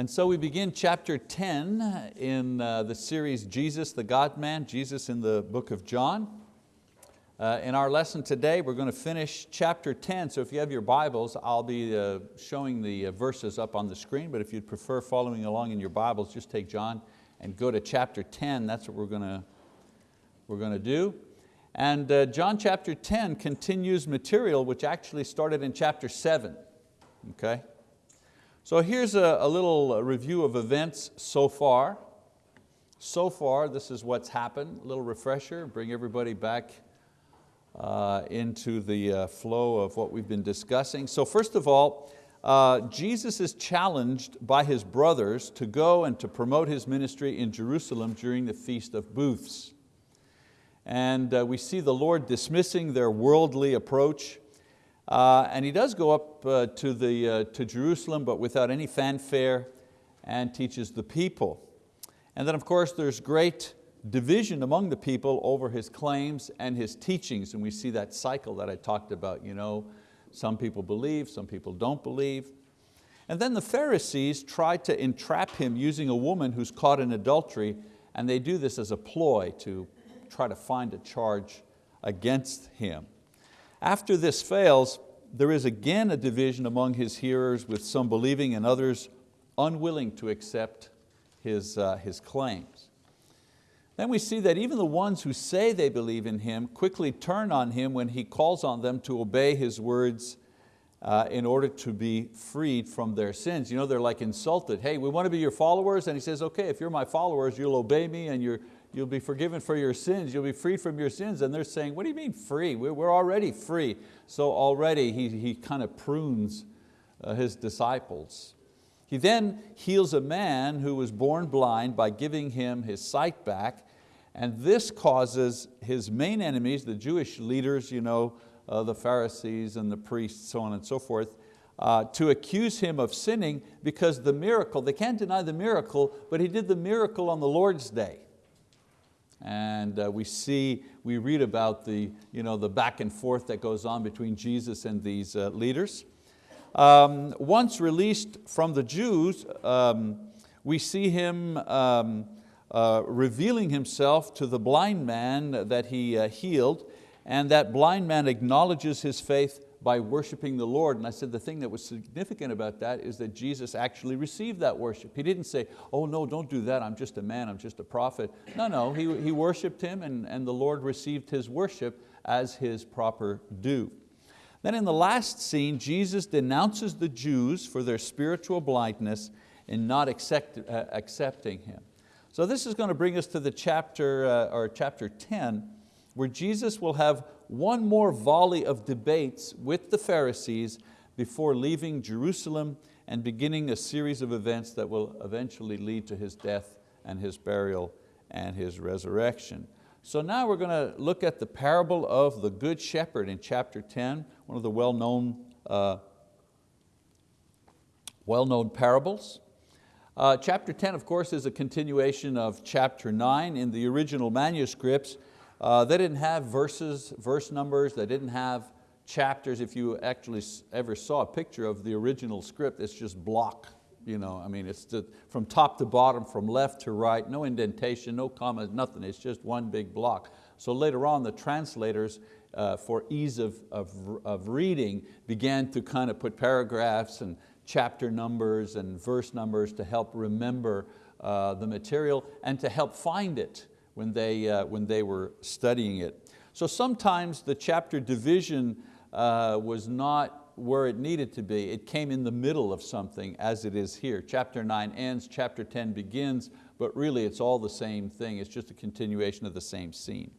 And so we begin chapter 10 in uh, the series Jesus the God-man, Jesus in the book of John. Uh, in our lesson today, we're going to finish chapter 10. So if you have your Bibles, I'll be uh, showing the uh, verses up on the screen, but if you'd prefer following along in your Bibles, just take John and go to chapter 10. That's what we're going to, we're going to do. And uh, John chapter 10 continues material which actually started in chapter 7. Okay? So here's a, a little review of events so far. So far, this is what's happened. A little refresher, bring everybody back uh, into the uh, flow of what we've been discussing. So first of all, uh, Jesus is challenged by his brothers to go and to promote his ministry in Jerusalem during the Feast of Booths. And uh, we see the Lord dismissing their worldly approach uh, and he does go up uh, to, the, uh, to Jerusalem, but without any fanfare, and teaches the people. And then of course there's great division among the people over his claims and his teachings, and we see that cycle that I talked about. You know, some people believe, some people don't believe. And then the Pharisees try to entrap him using a woman who's caught in adultery, and they do this as a ploy to try to find a charge against him. After this fails, there is again a division among his hearers with some believing and others unwilling to accept his, uh, his claims. Then we see that even the ones who say they believe in Him quickly turn on Him when He calls on them to obey His words uh, in order to be freed from their sins. You know, they're like insulted. Hey, we want to be your followers. And He says, okay, if you're my followers, you'll obey me and you're, you'll be forgiven for your sins, you'll be freed from your sins. And they're saying, what do you mean free? We're already free. So already he, he kind of prunes uh, his disciples. He then heals a man who was born blind by giving him his sight back. And this causes his main enemies, the Jewish leaders, you know, uh, the Pharisees and the priests, so on and so forth, uh, to accuse him of sinning because the miracle, they can't deny the miracle, but he did the miracle on the Lord's day. And uh, we see, we read about the, you know, the back and forth that goes on between Jesus and these uh, leaders. Um, once released from the Jews, um, we see him um, uh, revealing himself to the blind man that he uh, healed, and that blind man acknowledges his faith by worshiping the Lord. And I said the thing that was significant about that is that Jesus actually received that worship. He didn't say, oh no, don't do that, I'm just a man, I'm just a prophet. No, no, he, he worshiped him and, and the Lord received his worship as his proper due. Then in the last scene, Jesus denounces the Jews for their spiritual blindness in not accept, uh, accepting Him. So this is going to bring us to the chapter, uh, or chapter 10, where Jesus will have one more volley of debates with the Pharisees before leaving Jerusalem and beginning a series of events that will eventually lead to His death and His burial and His resurrection. So now we're going to look at the parable of the Good Shepherd in chapter 10, one of the well-known uh, well-known parables. Uh, chapter 10, of course, is a continuation of chapter 9. In the original manuscripts, uh, they didn't have verses, verse numbers, they didn't have chapters. If you actually ever saw a picture of the original script, it's just block. You know, I mean, it's the, from top to bottom, from left to right, no indentation, no commas, nothing. It's just one big block. So later on, the translators, uh, for ease of, of, of reading, began to kind of put paragraphs and chapter numbers and verse numbers to help remember uh, the material and to help find it when they, uh, when they were studying it. So sometimes the chapter division uh, was not where it needed to be. It came in the middle of something as it is here. Chapter nine ends, chapter 10 begins, but really it's all the same thing. It's just a continuation of the same scene.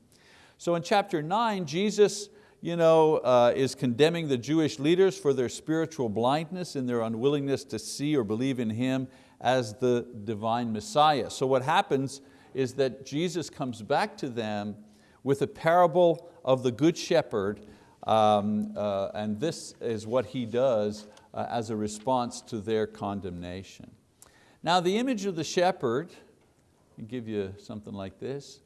So in chapter nine, Jesus you know, uh, is condemning the Jewish leaders for their spiritual blindness and their unwillingness to see or believe in Him as the divine Messiah. So what happens is that Jesus comes back to them with a parable of the Good Shepherd um, uh, and this is what he does uh, as a response to their condemnation. Now the image of the shepherd, I'll give you something like this.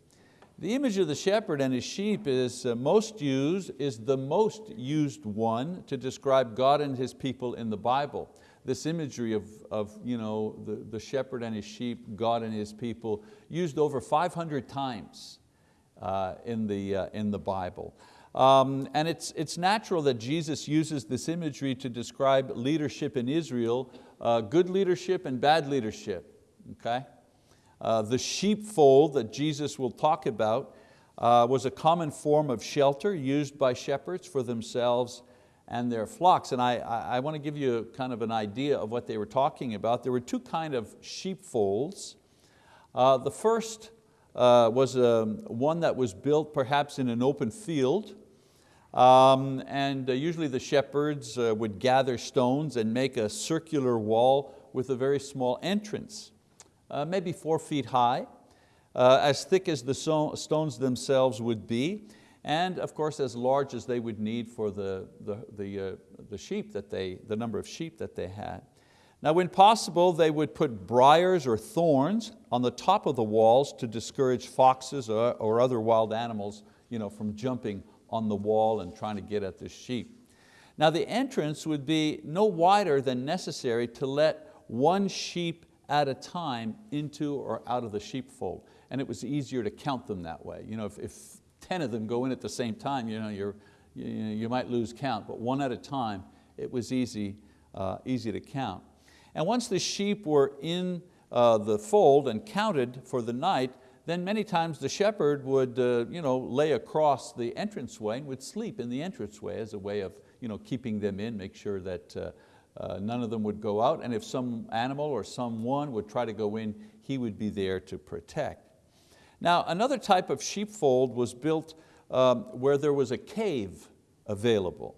The image of the shepherd and his sheep is uh, most used, is the most used one to describe God and His people in the Bible. This imagery of, of you know, the, the shepherd and his sheep, God and his people, used over 500 times uh, in, the, uh, in the Bible. Um, and it's, it's natural that Jesus uses this imagery to describe leadership in Israel, uh, good leadership and bad leadership, okay? Uh, the sheepfold that Jesus will talk about uh, was a common form of shelter used by shepherds for themselves and their flocks. And I, I, want to give you kind of an idea of what they were talking about. There were two kind of sheepfolds. Uh, the first uh, was um, one that was built perhaps in an open field um, and uh, usually the shepherds uh, would gather stones and make a circular wall with a very small entrance, uh, maybe four feet high, uh, as thick as the so stones themselves would be, and of course as large as they would need for the, the, the, uh, the sheep that they, the number of sheep that they had. Now when possible, they would put briars or thorns on the top of the walls to discourage foxes or, or other wild animals you know, from jumping on the wall and trying to get at the sheep. Now the entrance would be no wider than necessary to let one sheep at a time into or out of the sheepfold. And it was easier to count them that way. You know, if, if 10 of them go in at the same time, you, know, you, you might lose count, but one at a time, it was easy, uh, easy to count. And once the sheep were in uh, the fold and counted for the night, then many times the shepherd would uh, you know, lay across the entranceway and would sleep in the entranceway as a way of you know, keeping them in, make sure that uh, uh, none of them would go out. And if some animal or someone would try to go in, he would be there to protect. Now another type of sheepfold was built um, where there was a cave available.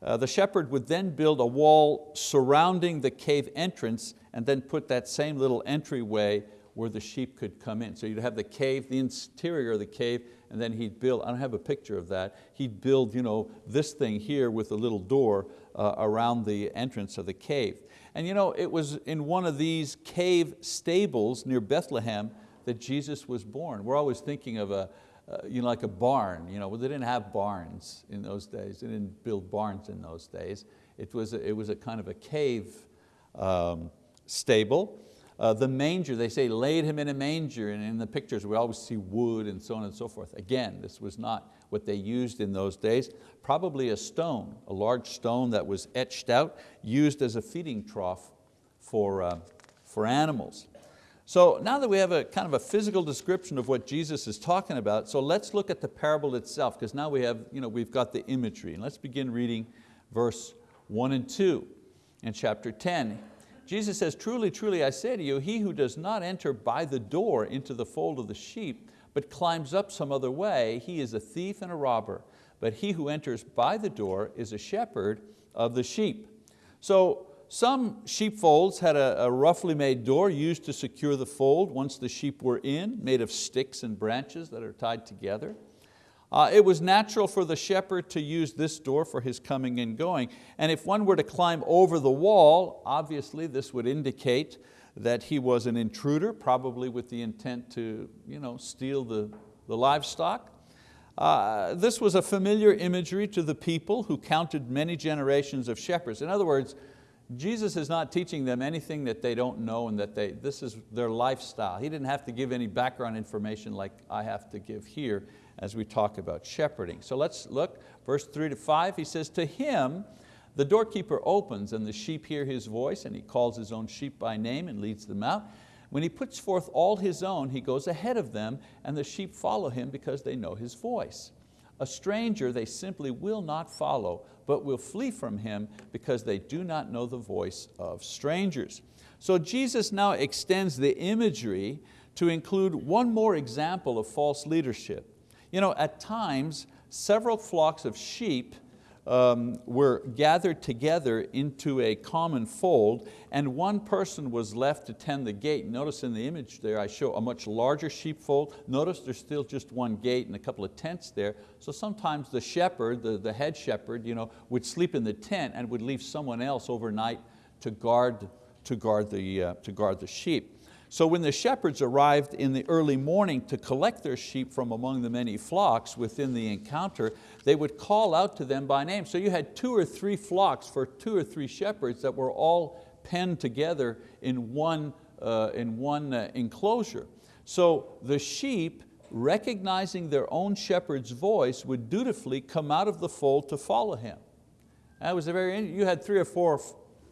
Uh, the shepherd would then build a wall surrounding the cave entrance and then put that same little entryway where the sheep could come in. So you'd have the cave, the interior of the cave, and then he'd build, I don't have a picture of that, he'd build you know, this thing here with a little door uh, around the entrance of the cave. And you know, it was in one of these cave stables near Bethlehem that Jesus was born. We're always thinking of a, uh, you know, like a barn. You know, well, they didn't have barns in those days. They didn't build barns in those days. It was a, it was a kind of a cave um, stable. Uh, the manger, they say laid him in a manger, and in the pictures we always see wood and so on and so forth. Again, this was not what they used in those days. Probably a stone, a large stone that was etched out, used as a feeding trough for, uh, for animals. So now that we have a kind of a physical description of what Jesus is talking about, so let's look at the parable itself, because now we have, you know, we've got the imagery. And let's begin reading verse one and two in chapter 10. Jesus says, truly, truly, I say to you, he who does not enter by the door into the fold of the sheep, but climbs up some other way, he is a thief and a robber. But he who enters by the door is a shepherd of the sheep. So some sheepfolds had a, a roughly made door used to secure the fold once the sheep were in, made of sticks and branches that are tied together. Uh, it was natural for the shepherd to use this door for his coming and going. And if one were to climb over the wall, obviously this would indicate that he was an intruder, probably with the intent to you know, steal the, the livestock. Uh, this was a familiar imagery to the people who counted many generations of shepherds. In other words, Jesus is not teaching them anything that they don't know and that they, this is their lifestyle. He didn't have to give any background information like I have to give here as we talk about shepherding. So let's look, verse three to five, he says, to him, the doorkeeper opens and the sheep hear his voice and he calls his own sheep by name and leads them out. When he puts forth all his own, he goes ahead of them and the sheep follow him because they know his voice. A stranger they simply will not follow, but will flee from him because they do not know the voice of strangers. So Jesus now extends the imagery to include one more example of false leadership. You know, at times, several flocks of sheep um, were gathered together into a common fold and one person was left to tend the gate. Notice in the image there I show a much larger sheepfold. Notice there's still just one gate and a couple of tents there. So sometimes the shepherd, the, the head shepherd, you know, would sleep in the tent and would leave someone else overnight to guard, to guard, the, uh, to guard the sheep. So when the shepherds arrived in the early morning to collect their sheep from among the many flocks within the encounter, they would call out to them by name. So you had two or three flocks for two or three shepherds that were all penned together in one, uh, in one uh, enclosure. So the sheep, recognizing their own shepherd's voice, would dutifully come out of the fold to follow him. That was a very, you had three or four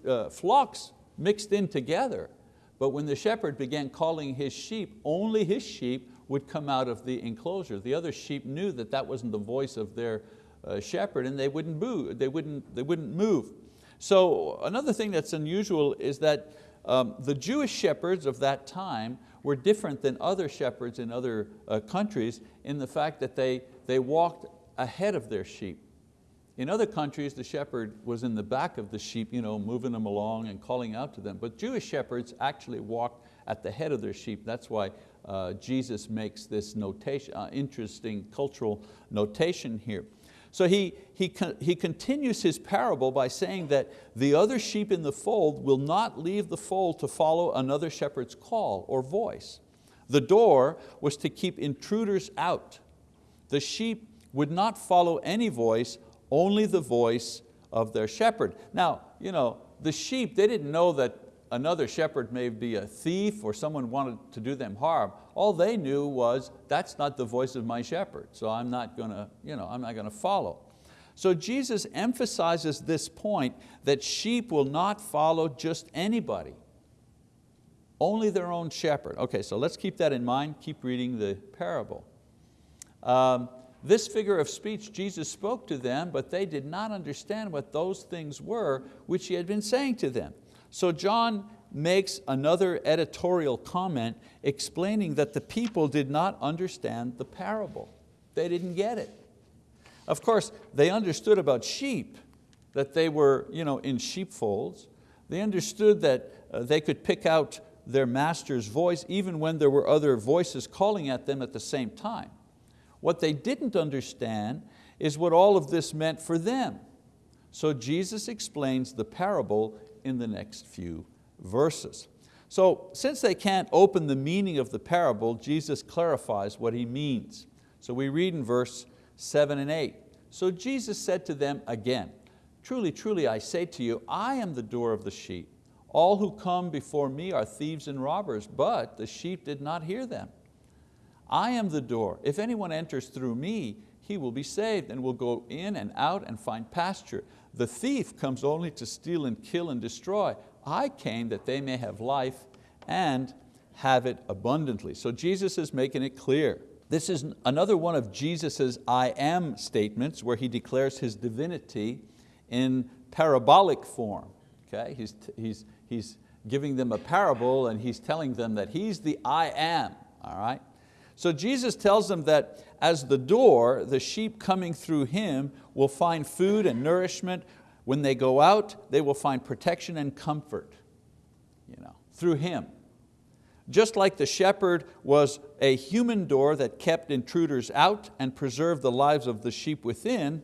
uh, flocks mixed in together, but when the shepherd began calling his sheep, only his sheep would come out of the enclosure. The other sheep knew that that wasn't the voice of their uh, shepherd and they wouldn't, move, they, wouldn't, they wouldn't move. So another thing that's unusual is that um, the Jewish shepherds of that time were different than other shepherds in other uh, countries in the fact that they, they walked ahead of their sheep. In other countries, the shepherd was in the back of the sheep, you know, moving them along and calling out to them. But Jewish shepherds actually walked at the head of their sheep. That's why uh, Jesus makes this notation, uh, interesting cultural notation here. So he, he, he continues his parable by saying that the other sheep in the fold will not leave the fold to follow another shepherd's call or voice. The door was to keep intruders out. The sheep would not follow any voice, only the voice of their shepherd. Now, you know, the sheep, they didn't know that another shepherd may be a thief or someone wanted to do them harm. All they knew was, that's not the voice of my shepherd, so I'm not going to, you know, I'm not going to follow. So Jesus emphasizes this point that sheep will not follow just anybody, only their own shepherd. Okay, so let's keep that in mind, keep reading the parable. Um, this figure of speech Jesus spoke to them, but they did not understand what those things were which He had been saying to them. So John makes another editorial comment explaining that the people did not understand the parable. They didn't get it. Of course, they understood about sheep, that they were you know, in sheepfolds. They understood that uh, they could pick out their master's voice even when there were other voices calling at them at the same time. What they didn't understand is what all of this meant for them. So Jesus explains the parable in the next few verses. So since they can't open the meaning of the parable, Jesus clarifies what He means. So we read in verse seven and eight. So Jesus said to them again, Truly, truly, I say to you, I am the door of the sheep. All who come before me are thieves and robbers, but the sheep did not hear them. I am the door. If anyone enters through me, he will be saved and will go in and out and find pasture. The thief comes only to steal and kill and destroy. I came that they may have life and have it abundantly. So Jesus is making it clear. This is another one of Jesus' I am statements where He declares His divinity in parabolic form. Okay? He's, he's, he's giving them a parable and He's telling them that He's the I am. All right? So Jesus tells them that as the door, the sheep coming through Him will find food and nourishment. When they go out, they will find protection and comfort you know, through Him. Just like the shepherd was a human door that kept intruders out and preserved the lives of the sheep within,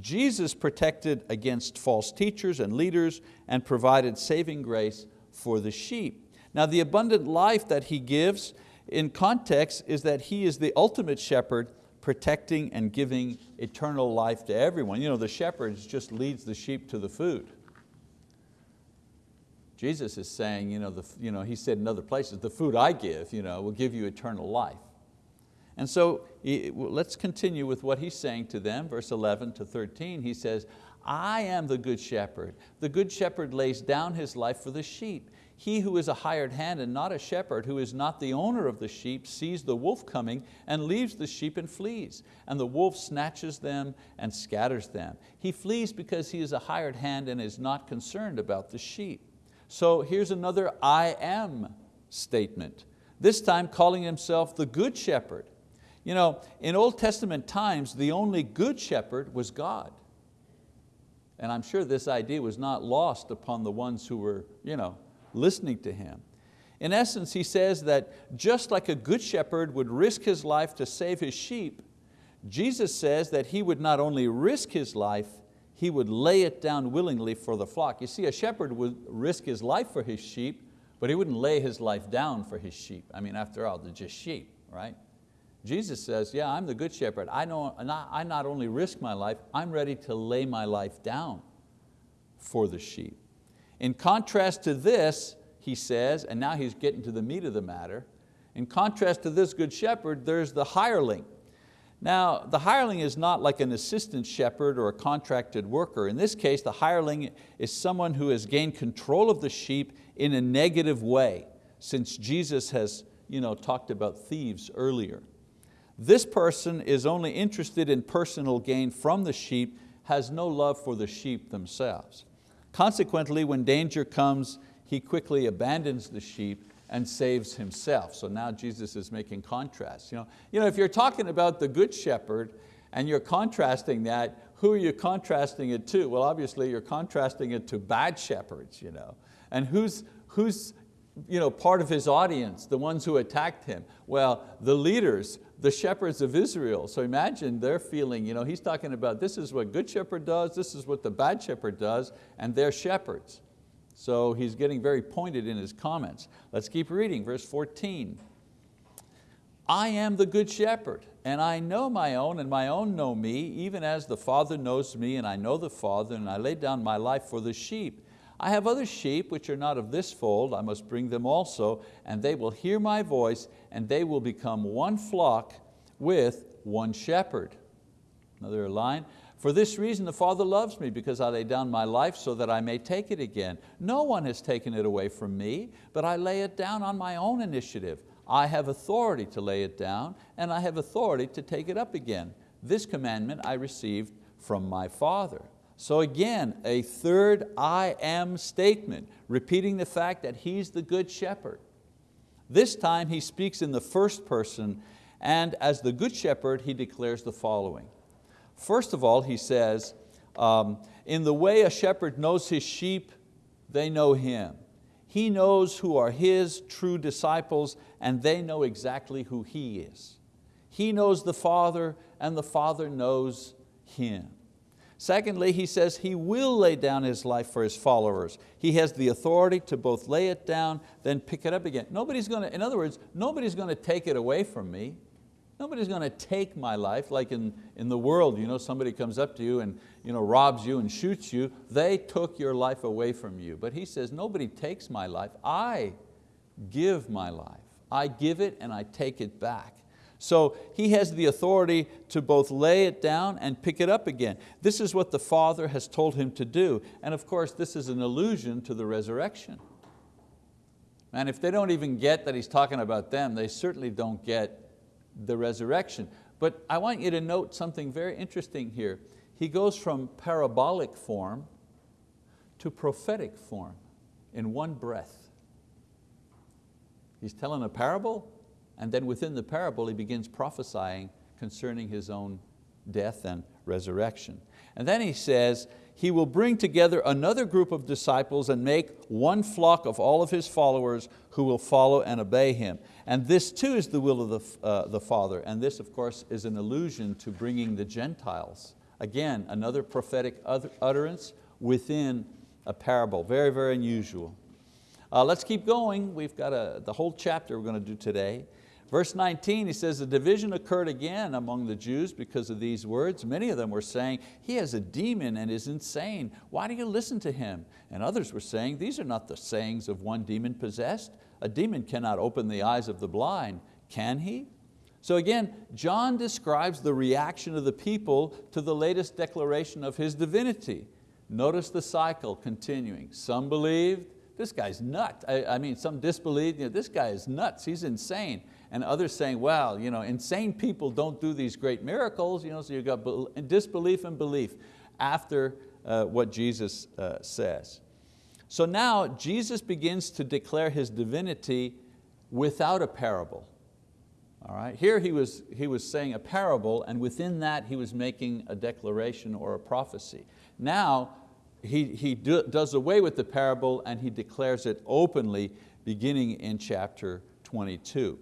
Jesus protected against false teachers and leaders and provided saving grace for the sheep. Now the abundant life that He gives in context is that He is the ultimate shepherd protecting and giving eternal life to everyone. You know, the shepherd just leads the sheep to the food. Jesus is saying, you know, the, you know, he said in other places, the food I give you know, will give you eternal life. And so let's continue with what he's saying to them, verse 11 to 13. He says, I am the good shepherd. The good shepherd lays down his life for the sheep. He who is a hired hand and not a shepherd, who is not the owner of the sheep, sees the wolf coming and leaves the sheep and flees. And the wolf snatches them and scatters them. He flees because he is a hired hand and is not concerned about the sheep. So here's another I am statement, this time calling himself the good shepherd. You know, in Old Testament times, the only good shepherd was God. And I'm sure this idea was not lost upon the ones who were you know, listening to him. In essence, he says that just like a good shepherd would risk his life to save his sheep, Jesus says that he would not only risk his life, he would lay it down willingly for the flock. You see, a shepherd would risk his life for his sheep, but he wouldn't lay his life down for his sheep. I mean, after all, they're just sheep, right? Jesus says, yeah, I'm the good shepherd. I, know, I not only risk my life, I'm ready to lay my life down for the sheep. In contrast to this, he says, and now he's getting to the meat of the matter, in contrast to this good shepherd, there's the hireling. Now, the hireling is not like an assistant shepherd or a contracted worker. In this case, the hireling is someone who has gained control of the sheep in a negative way, since Jesus has you know, talked about thieves earlier. This person is only interested in personal gain from the sheep, has no love for the sheep themselves. Consequently, when danger comes, he quickly abandons the sheep and saves himself. So now Jesus is making contrasts. You know, you know, if you're talking about the good shepherd and you're contrasting that, who are you contrasting it to? Well, obviously you're contrasting it to bad shepherds. You know? And who's, who's you know, part of his audience, the ones who attacked him? Well, the leaders, the shepherds of Israel. So imagine their feeling, you know, he's talking about this is what good shepherd does, this is what the bad shepherd does, and they're shepherds. So he's getting very pointed in his comments. Let's keep reading, verse 14. I am the good shepherd, and I know my own, and my own know me, even as the Father knows me, and I know the Father, and I lay down my life for the sheep. I have other sheep which are not of this fold, I must bring them also, and they will hear my voice, and they will become one flock with one shepherd. Another line, for this reason the Father loves me, because I lay down my life so that I may take it again. No one has taken it away from me, but I lay it down on my own initiative. I have authority to lay it down, and I have authority to take it up again. This commandment I received from my Father. So again, a third I am statement, repeating the fact that He's the good shepherd. This time He speaks in the first person, and as the good shepherd, He declares the following. First of all, he says, um, in the way a shepherd knows his sheep, they know him. He knows who are his true disciples and they know exactly who he is. He knows the Father and the Father knows him. Secondly, he says he will lay down his life for his followers. He has the authority to both lay it down, then pick it up again. Nobody's going to, in other words, nobody's going to take it away from me. Nobody's going to take my life like in, in the world, you know, somebody comes up to you and you know, robs you and shoots you. They took your life away from you. But he says, nobody takes my life. I give my life. I give it and I take it back. So he has the authority to both lay it down and pick it up again. This is what the Father has told him to do. And of course, this is an allusion to the resurrection. And if they don't even get that he's talking about them, they certainly don't get the resurrection. But I want you to note something very interesting here. He goes from parabolic form to prophetic form in one breath. He's telling a parable, and then within the parable he begins prophesying concerning his own death and resurrection. And then he says, he will bring together another group of disciples and make one flock of all of His followers who will follow and obey Him. And this too is the will of the, uh, the Father. And this of course is an allusion to bringing the Gentiles. Again, another prophetic utterance within a parable. Very, very unusual. Uh, let's keep going. We've got a, the whole chapter we're going to do today. Verse 19, he says, the division occurred again among the Jews because of these words. Many of them were saying, he has a demon and is insane. Why do you listen to him? And others were saying, these are not the sayings of one demon possessed. A demon cannot open the eyes of the blind, can he? So again, John describes the reaction of the people to the latest declaration of his divinity. Notice the cycle continuing. Some believed, this guy's nuts. I, I, mean, some disbelieved, you know, this guy is nuts, he's insane. And others saying, well, you know, insane people don't do these great miracles, you know, so you've got disbelief and belief after uh, what Jesus uh, says. So now Jesus begins to declare His divinity without a parable. All right? Here he was, he was saying a parable and within that he was making a declaration or a prophecy. Now he, he do, does away with the parable and he declares it openly beginning in chapter 22.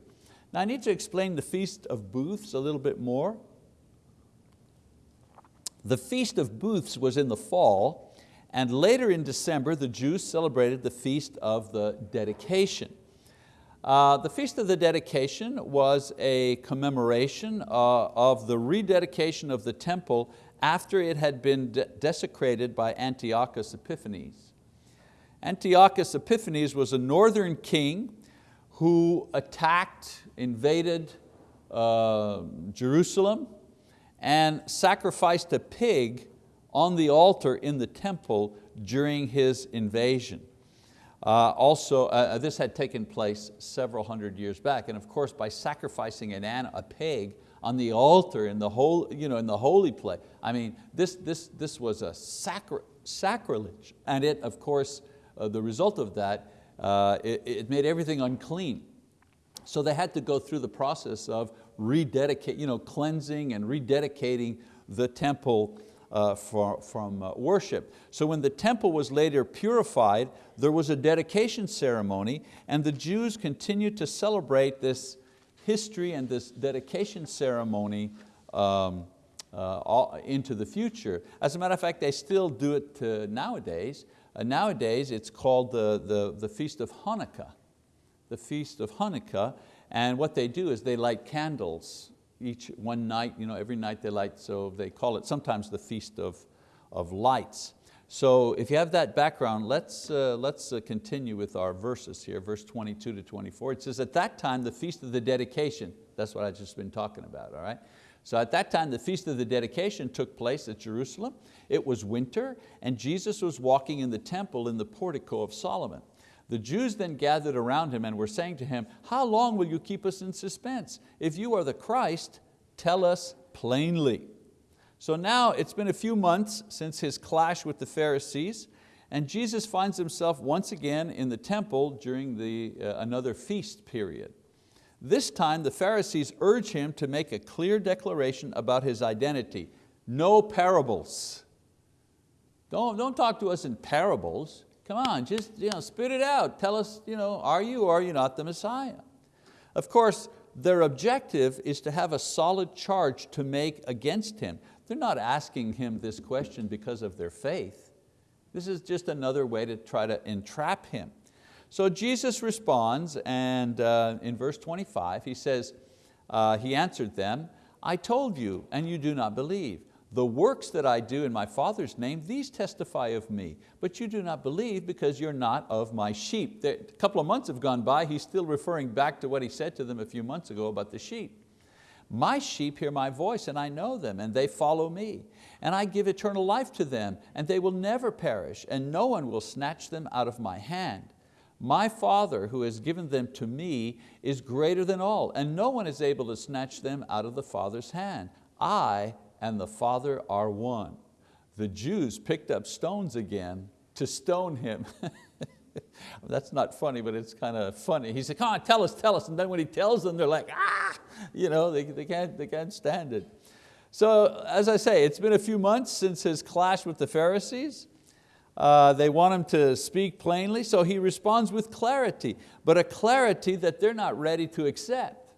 Now I need to explain the Feast of Booths a little bit more. The Feast of Booths was in the fall and later in December, the Jews celebrated the Feast of the Dedication. Uh, the Feast of the Dedication was a commemoration uh, of the rededication of the temple after it had been de desecrated by Antiochus Epiphanes. Antiochus Epiphanes was a northern king who attacked, invaded uh, Jerusalem and sacrificed a pig on the altar in the temple during his invasion. Uh, also, uh, this had taken place several hundred years back, and of course by sacrificing an, a pig on the altar in the, whole, you know, in the holy place, I mean, this, this, this was a sacri sacrilege, and it, of course, uh, the result of that, uh, it, it made everything unclean. So they had to go through the process of rededicate, you know, cleansing and rededicating the temple uh, for, from uh, worship. So when the temple was later purified, there was a dedication ceremony and the Jews continued to celebrate this history and this dedication ceremony um, uh, into the future. As a matter of fact, they still do it nowadays. Uh, nowadays it's called the, the, the Feast of Hanukkah. The Feast of Hanukkah, and what they do is they light candles each one night, you know, every night they light, so they call it sometimes the Feast of, of Lights. So if you have that background, let's, uh, let's uh, continue with our verses here, verse 22 to 24. It says, at that time, the Feast of the Dedication, that's what I've just been talking about, all right? So at that time, the Feast of the Dedication took place at Jerusalem. It was winter, and Jesus was walking in the temple in the portico of Solomon. The Jews then gathered around him and were saying to him, how long will you keep us in suspense? If you are the Christ, tell us plainly. So now it's been a few months since his clash with the Pharisees and Jesus finds himself once again in the temple during the, uh, another feast period. This time the Pharisees urge him to make a clear declaration about his identity. No parables. Don't, don't talk to us in parables. Come on, just you know, spit it out. Tell us, you know, are you or are you not the Messiah? Of course, their objective is to have a solid charge to make against Him. They're not asking Him this question because of their faith. This is just another way to try to entrap Him. So Jesus responds and uh, in verse 25 he says, uh, He answered them, I told you and you do not believe. The works that I do in my Father's name, these testify of me, but you do not believe because you're not of my sheep. A couple of months have gone by, he's still referring back to what he said to them a few months ago about the sheep. My sheep hear my voice and I know them and they follow me. And I give eternal life to them and they will never perish and no one will snatch them out of my hand. My Father who has given them to me is greater than all and no one is able to snatch them out of the Father's hand. I and the Father are one. The Jews picked up stones again to stone him. That's not funny, but it's kind of funny. He said, come on, tell us, tell us. And then when he tells them, they're like, ah, you know, they, they, can't, they can't stand it. So as I say, it's been a few months since his clash with the Pharisees. Uh, they want him to speak plainly, so he responds with clarity, but a clarity that they're not ready to accept.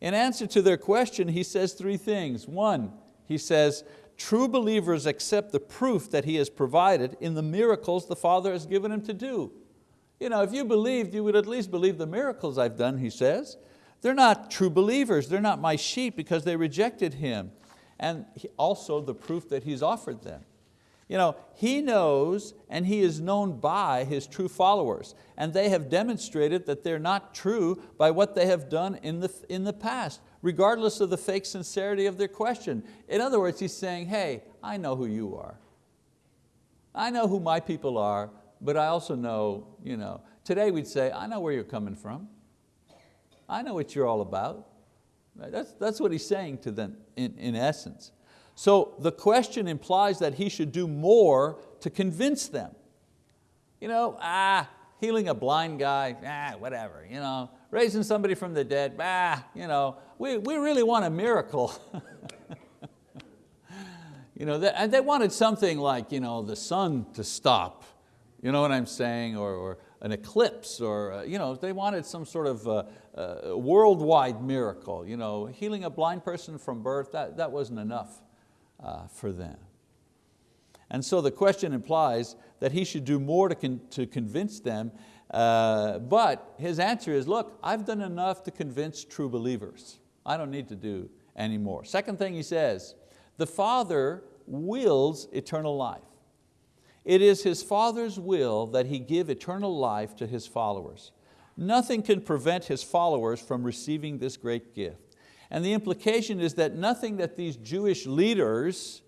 In answer to their question, he says three things. One, he says, true believers accept the proof that He has provided in the miracles the Father has given Him to do. You know, if you believed, you would at least believe the miracles I've done, he says. They're not true believers, they're not my sheep because they rejected Him. And also the proof that He's offered them. You know, he knows and he is known by his true followers and they have demonstrated that they're not true by what they have done in the, in the past regardless of the fake sincerity of their question. In other words, he's saying, hey, I know who you are. I know who my people are, but I also know, you know, today we'd say, I know where you're coming from. I know what you're all about. That's, that's what he's saying to them in, in essence. So the question implies that he should do more to convince them. You know, ah, healing a blind guy, ah, whatever. You know, raising somebody from the dead, ah, you know, we, we really want a miracle. you know, and they wanted something like you know, the sun to stop, you know what I'm saying, or, or an eclipse, or uh, you know, they wanted some sort of uh, uh, worldwide miracle. You know, healing a blind person from birth, that, that wasn't enough uh, for them. And so the question implies that he should do more to, con to convince them uh, but his answer is, look, I've done enough to convince true believers. I don't need to do any more. Second thing he says, the Father wills eternal life. It is His Father's will that He give eternal life to His followers. Nothing can prevent His followers from receiving this great gift. And the implication is that nothing that these Jewish leaders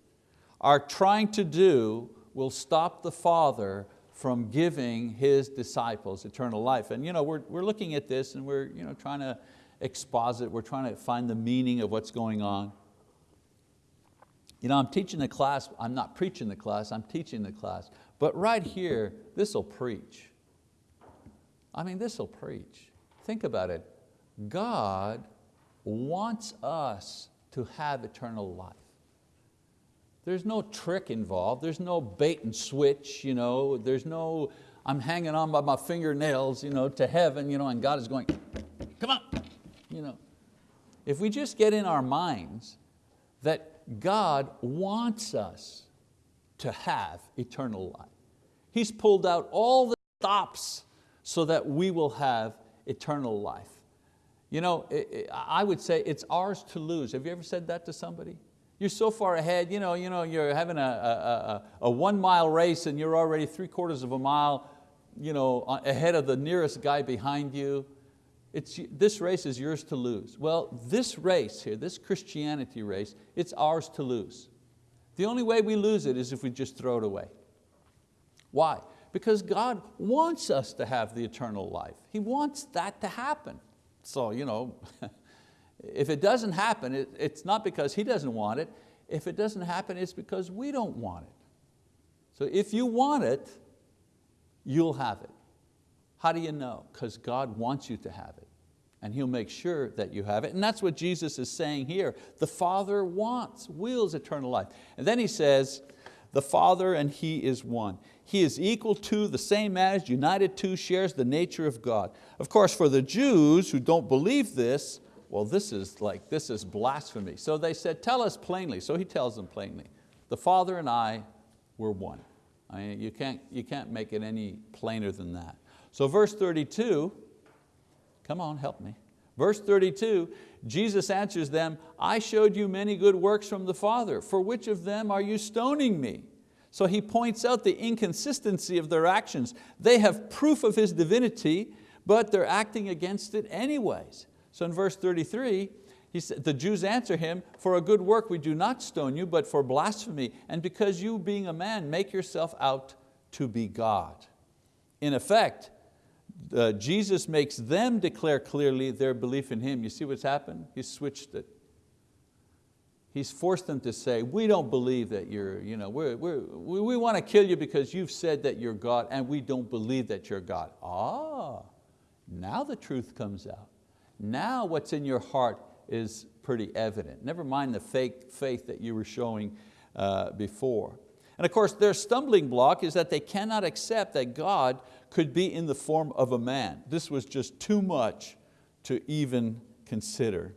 are trying to do will stop the Father from giving His disciples eternal life. And you know, we're, we're looking at this and we're you know, trying to exposit, we're trying to find the meaning of what's going on. You know, I'm teaching the class, I'm not preaching the class, I'm teaching the class. But right here, this will preach. I mean, this will preach. Think about it. God wants us to have eternal life. There's no trick involved. There's no bait and switch. You know. There's no, I'm hanging on by my fingernails you know, to heaven you know, and God is going, come on. You know. If we just get in our minds that God wants us to have eternal life. He's pulled out all the stops so that we will have eternal life. You know, I would say it's ours to lose. Have you ever said that to somebody? You're so far ahead, you know, you know you're having a, a, a, a one mile race and you're already three quarters of a mile you know, ahead of the nearest guy behind you. It's, this race is yours to lose. Well, this race here, this Christianity race, it's ours to lose. The only way we lose it is if we just throw it away. Why? Because God wants us to have the eternal life. He wants that to happen. So, you know, if it doesn't happen, it, it's not because He doesn't want it. If it doesn't happen, it's because we don't want it. So if you want it, you'll have it. How do you know? Because God wants you to have it. And He'll make sure that you have it. And that's what Jesus is saying here. The Father wants, wills eternal life. And then He says, the Father and He is one. He is equal to, the same as, united to, shares the nature of God. Of course, for the Jews who don't believe this, well, this is like, this is blasphemy. So they said, tell us plainly. So he tells them plainly, the Father and I were one. I mean, you, can't, you can't make it any plainer than that. So verse 32, come on, help me. Verse 32, Jesus answers them, I showed you many good works from the Father. For which of them are you stoning me? So he points out the inconsistency of their actions. They have proof of His divinity, but they're acting against it anyways. So in verse 33, he said, the Jews answer him, for a good work we do not stone you, but for blasphemy, and because you being a man make yourself out to be God. In effect, uh, Jesus makes them declare clearly their belief in Him. You see what's happened? He switched it. He's forced them to say, we don't believe that you're, you know, we're, we're, we, want to kill you because you've said that you're God and we don't believe that you're God. Ah, now the truth comes out. Now what's in your heart is pretty evident. Never mind the fake faith that you were showing uh, before. And of course, their stumbling block is that they cannot accept that God could be in the form of a man. This was just too much to even consider.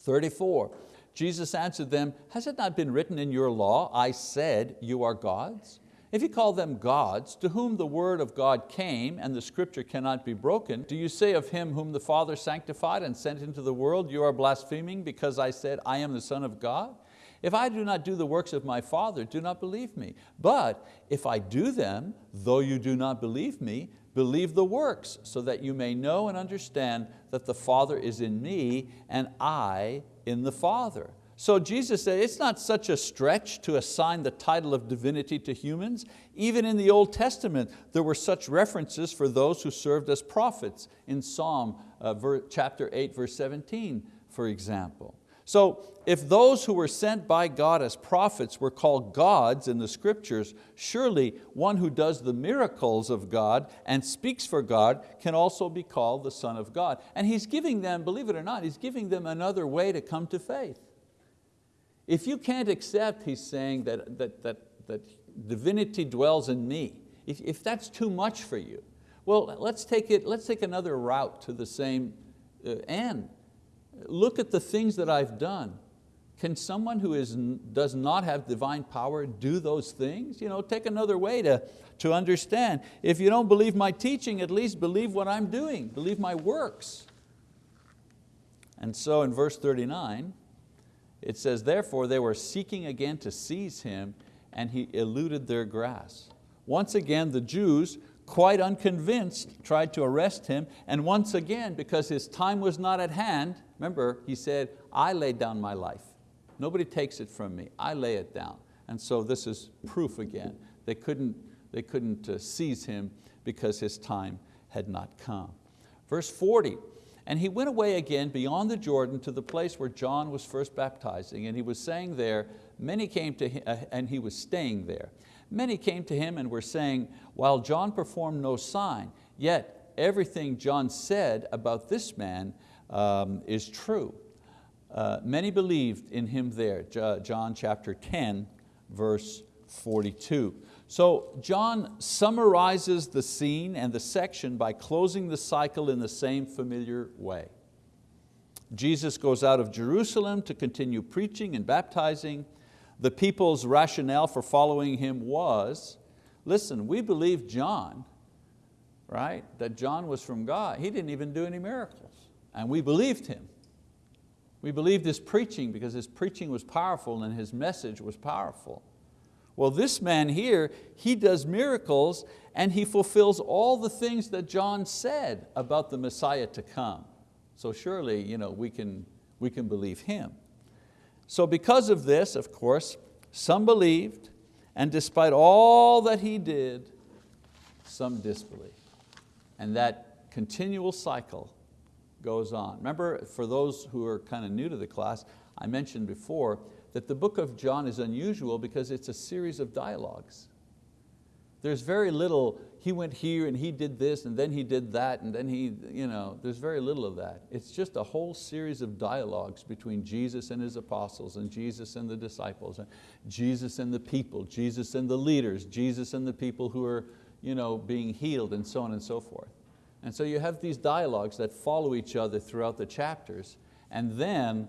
34, Jesus answered them, has it not been written in your law, I said you are gods? If you call them gods, to whom the word of God came and the scripture cannot be broken, do you say of him whom the Father sanctified and sent into the world, you are blaspheming because I said, I am the Son of God? If I do not do the works of my Father, do not believe me. But if I do them, though you do not believe me, believe the works, so that you may know and understand that the Father is in me and I in the Father. So Jesus said, it's not such a stretch to assign the title of divinity to humans. Even in the Old Testament, there were such references for those who served as prophets in Psalm uh, chapter 8, verse 17, for example. So if those who were sent by God as prophets were called gods in the scriptures, surely one who does the miracles of God and speaks for God can also be called the Son of God. And He's giving them, believe it or not, He's giving them another way to come to faith. If you can't accept, He's saying, that, that, that, that divinity dwells in me, if, if that's too much for you, well, let's take, it, let's take another route to the same uh, end look at the things that I've done. Can someone who is, does not have divine power do those things? You know, take another way to, to understand. If you don't believe my teaching, at least believe what I'm doing, believe my works. And so in verse 39, it says, therefore they were seeking again to seize him and he eluded their grasp. Once again, the Jews, quite unconvinced, tried to arrest him, and once again, because his time was not at hand, remember, he said, I laid down my life. Nobody takes it from me, I lay it down. And so this is proof again. They couldn't, they couldn't uh, seize him because his time had not come. Verse 40, and he went away again beyond the Jordan to the place where John was first baptizing, and he was saying there, many came to him, uh, and he was staying there. Many came to him and were saying, while John performed no sign, yet everything John said about this man um, is true. Uh, many believed in him there, John chapter 10, verse 42. So John summarizes the scene and the section by closing the cycle in the same familiar way. Jesus goes out of Jerusalem to continue preaching and baptizing, the people's rationale for following him was, listen, we believe John, right? That John was from God. He didn't even do any miracles. And we believed him. We believed his preaching because his preaching was powerful and his message was powerful. Well, this man here, he does miracles and he fulfills all the things that John said about the Messiah to come. So surely you know, we, can, we can believe him. So because of this, of course, some believed, and despite all that he did, some disbelieved. And that continual cycle goes on. Remember, for those who are kind of new to the class, I mentioned before that the book of John is unusual because it's a series of dialogues. There's very little, he went here and he did this and then he did that and then he, you know, there's very little of that. It's just a whole series of dialogues between Jesus and His apostles and Jesus and the disciples, and Jesus and the people, Jesus and the leaders, Jesus and the people who are you know, being healed and so on and so forth. And so you have these dialogues that follow each other throughout the chapters and then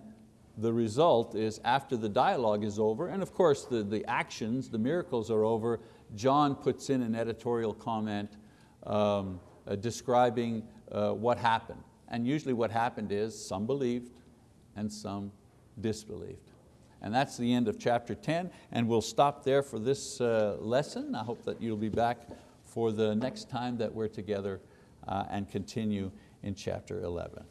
the result is after the dialogue is over, and of course the, the actions, the miracles are over, John puts in an editorial comment um, uh, describing uh, what happened. And usually what happened is some believed and some disbelieved. And that's the end of chapter 10, and we'll stop there for this uh, lesson. I hope that you'll be back for the next time that we're together Uh, and continue in chapter 11.